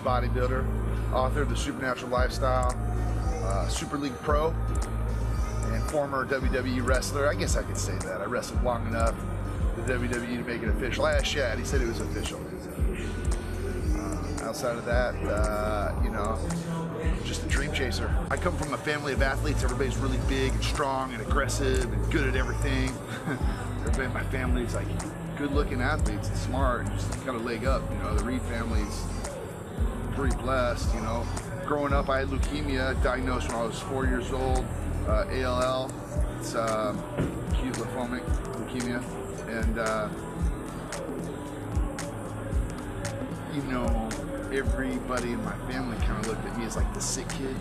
Bodybuilder, author of The Supernatural Lifestyle, uh, Super League Pro, and former WWE wrestler. I guess I could say that. I wrestled long enough the WWE to make it official. Ask Shad, he said it was official. Uh, outside of that, uh, you know, just a dream chaser. I come from a family of athletes. Everybody's really big and strong and aggressive and good at everything. Everybody in my family is like good-looking athletes and smart and just got a leg up. You know, the Reed family's pretty blessed. You know, growing up, I had leukemia, diagnosed when I was four years old. Uh, ALL, it's um, acute lymphomic leukemia, and uh, you know, everybody in my family kind of looked at me as like the sick kid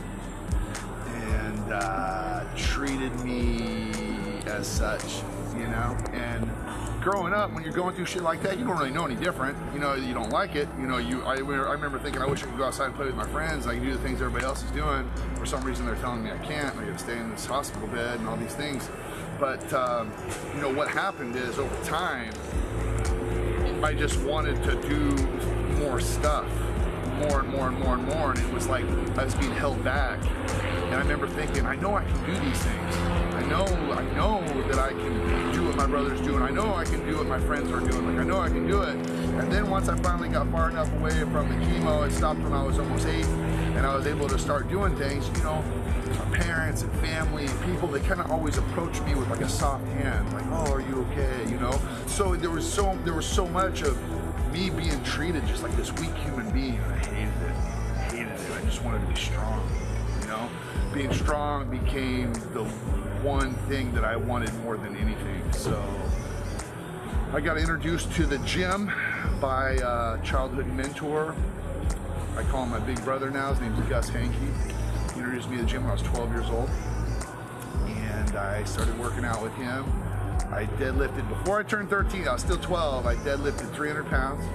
and uh, treated me as such, you know, and growing up, when you're going through shit like that, you don't really know any different. You know, you don't like it. You know, you. I, I remember thinking, I wish I could go outside and play with my friends. I can do the things everybody else is doing. For some reason, they're telling me I can't. I got to stay in this hospital bed and all these things. But um, you know, what happened is over time, I just wanted to do more stuff, more and more and more and more, and it was like I was being held back. And I remember thinking, I know I can do these things. I know, I know that I can do what my brother's doing. I know I can do what my friends are doing. Like I know I can do it. And then once I finally got far enough away from the chemo, it stopped when I was almost eight, and I was able to start doing things. You know, my parents and family and people, they kind of always approach me with like a soft hand, like, "Oh, are you okay?" You know. So there was so there was so much of me being treated just like this weak human being. I hated it. I hated it. I just wanted to be strong. You know, being strong became the one thing that I wanted more than anything. So I got introduced to the gym by a childhood mentor. I call him my big brother now. His name's Gus Hankey. He introduced me to the gym when I was 12 years old. And I started working out with him. I deadlifted, before I turned 13, I was still 12, I deadlifted 300 pounds.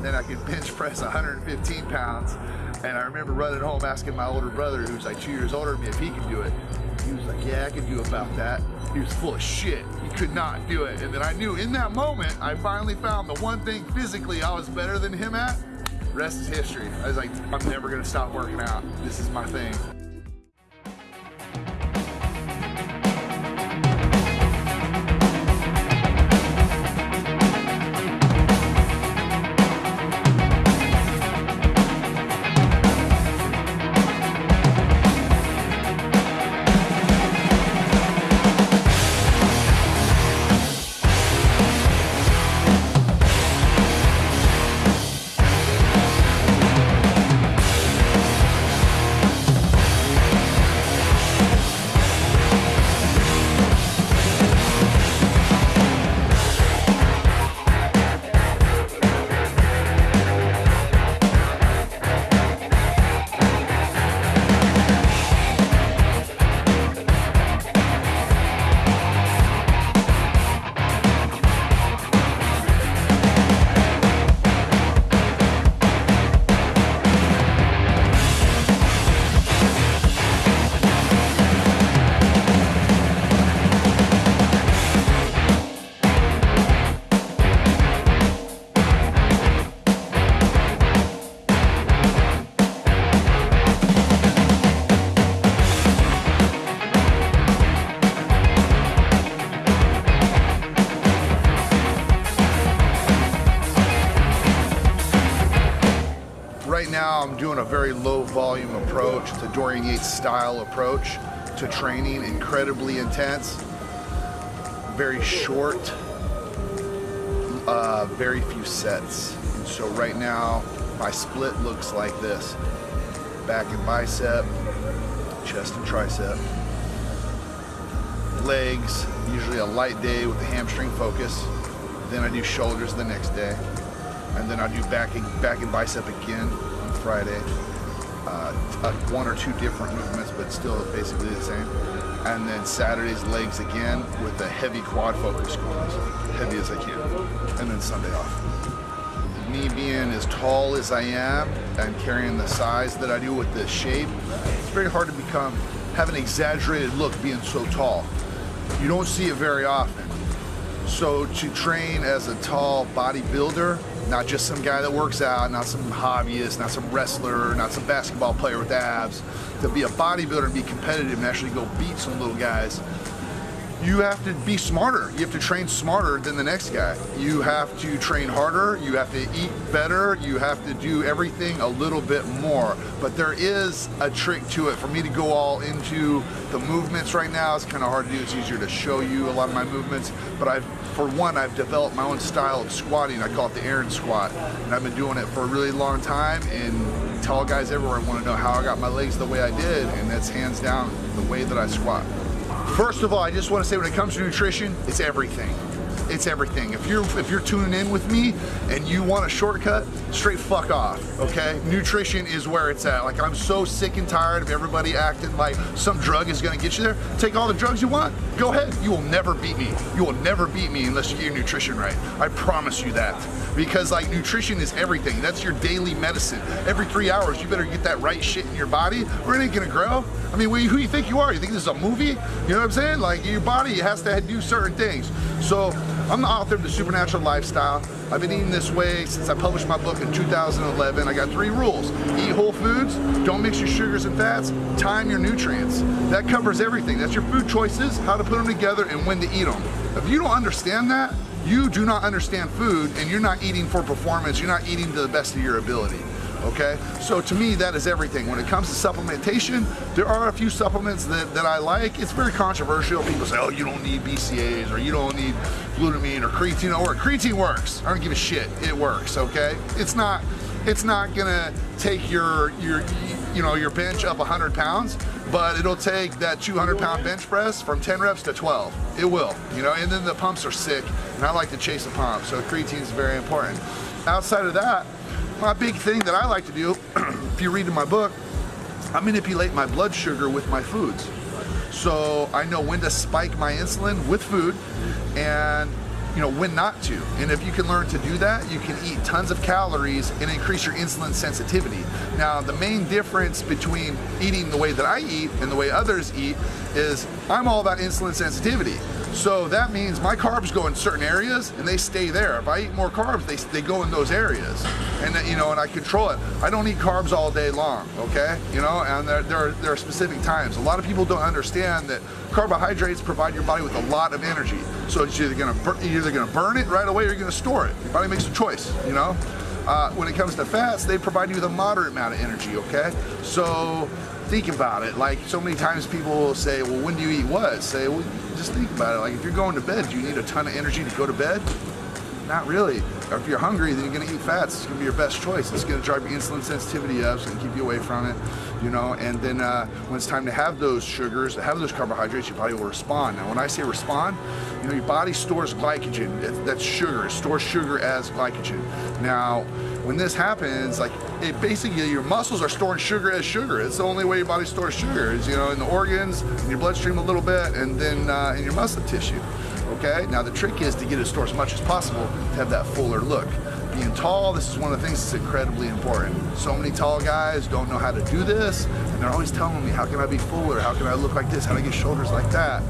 Then I could bench press 115 pounds. And I remember running home asking my older brother, who's like two years older than me, if he could do it. He was like, yeah, I can do about that. He was full of shit. He could not do it. And then I knew in that moment, I finally found the one thing physically I was better than him at. Rest is history. I was like, I'm never gonna stop working out. This is my thing. I'm doing a very low volume approach. A Dorian Yates style approach to training, incredibly intense, very short, uh, very few sets. And so right now, my split looks like this. Back and bicep, chest and tricep. Legs, usually a light day with the hamstring focus. Then I do shoulders the next day and then I'll do back and, back and bicep again Friday. Uh, uh, one or two different movements, but still basically the same. And then Saturday's legs again with a heavy quad focus as heavy as I can. And then Sunday off. Me being as tall as I am and carrying the size that I do with this shape, it's very hard to become, have an exaggerated look being so tall. You don't see it very often. So to train as a tall bodybuilder, not just some guy that works out, not some hobbyist, not some wrestler, not some basketball player with abs, to be a bodybuilder and be competitive and actually go beat some little guys, you have to be smarter. You have to train smarter than the next guy. You have to train harder. You have to eat better. You have to do everything a little bit more. But there is a trick to it. For me to go all into the movements right now, it's kind of hard to do. It's easier to show you a lot of my movements. But I've, for one, I've developed my own style of squatting. I call it the Aaron squat. And I've been doing it for a really long time. And tall guys everywhere want to know how I got my legs the way I did. And that's hands down the way that I squat. First of all, I just want to say when it comes to nutrition, it's everything. It's everything. If you're if you're tuning in with me and you want a shortcut, straight fuck off, okay? Nutrition is where it's at. Like I'm so sick and tired of everybody acting like some drug is gonna get you there. Take all the drugs you want. Go ahead. You will never beat me. You will never beat me unless you get your nutrition right. I promise you that. Because like nutrition is everything. That's your daily medicine. Every three hours, you better get that right shit in your body or it ain't gonna grow. I mean, who you think you are? You think this is a movie? You know what I'm saying? Like your body has to do certain things. So I'm the author of The Supernatural Lifestyle. I've been eating this way since I published my book in 2011. I got three rules. Eat whole foods, don't mix your sugars and fats, time your nutrients. That covers everything. That's your food choices, how to put them together, and when to eat them. If you don't understand that, you do not understand food and you're not eating for performance, you're not eating to the best of your ability okay? So to me, that is everything. When it comes to supplementation, there are a few supplements that, that I like. It's very controversial. People say, oh, you don't need BCAAs or you don't need glutamine or creatine or creatine works. I don't give a shit, it works, okay? It's not, it's not gonna take your, your, you know, your bench up 100 pounds, but it'll take that 200 pound bench press from 10 reps to 12. It will, you know, and then the pumps are sick, and I like to chase a pump, so creatine is very important. Outside of that, my big thing that I like to do, if you read in my book, I manipulate my blood sugar with my foods. So I know when to spike my insulin with food and you know when not to. And if you can learn to do that, you can eat tons of calories and increase your insulin sensitivity. Now, the main difference between eating the way that I eat and the way others eat is I'm all about insulin sensitivity. So that means my carbs go in certain areas and they stay there. If I eat more carbs, they, they go in those areas. And you know, and I control it. I don't eat carbs all day long, okay? You know, and there, there, are, there are specific times. A lot of people don't understand that carbohydrates provide your body with a lot of energy. So it's either gonna, you're either gonna burn it right away or you're gonna store it. Your body makes a choice, you know? Uh, when it comes to fats, they provide you with a moderate amount of energy, okay? So think about it. Like so many times people will say, well, when do you eat what? Say, well, just think about it. Like if you're going to bed, do you need a ton of energy to go to bed? Not really. Or if you're hungry, then you're gonna eat fats. It's gonna be your best choice. It's gonna drive your insulin sensitivity up, it's gonna keep you away from it, you know, and then uh, when it's time to have those sugars, have those carbohydrates, your body will respond. Now when I say respond, you know, your body stores glycogen, that's sugar, it stores sugar as glycogen. Now, when this happens, like it basically your muscles are storing sugar as sugar. It's the only way your body stores sugar is, you know, in the organs, in your bloodstream a little bit, and then uh, in your muscle tissue okay? Now the trick is to get it stored as much as possible to have that fuller look. Being tall, this is one of the things that's incredibly important. So many tall guys don't know how to do this, and they're always telling me, how can I be fuller? How can I look like this? How do I get shoulders like that?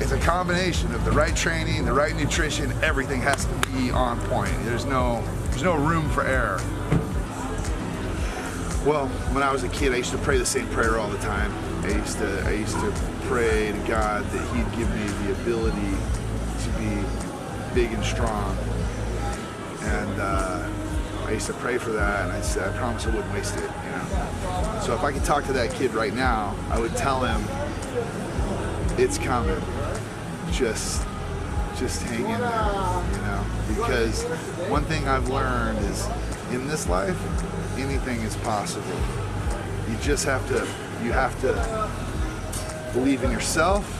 It's a combination of the right training, the right nutrition, everything has to be on point. There's no, there's no room for error. Well, when I was a kid, I used to pray the same prayer all the time. I used to, I used to pray to God that He'd give me the ability to be big and strong. And uh, I used to pray for that, and I said, I promise I wouldn't waste it. You know. So if I could talk to that kid right now, I would tell him, it's coming. Just, just hang in there. You know, because one thing I've learned is, in this life, anything is possible. You just have to, you have to believe in yourself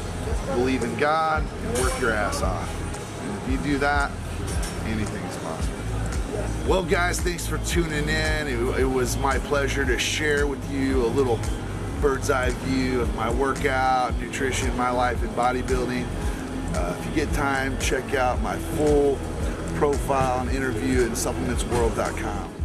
believe in God, and work your ass off. And if you do that, anything. Well, guys, thanks for tuning in. It, it was my pleasure to share with you a little bird's eye view of my workout, nutrition, my life in bodybuilding. Uh, if you get time, check out my full profile and interview at supplementsworld.com.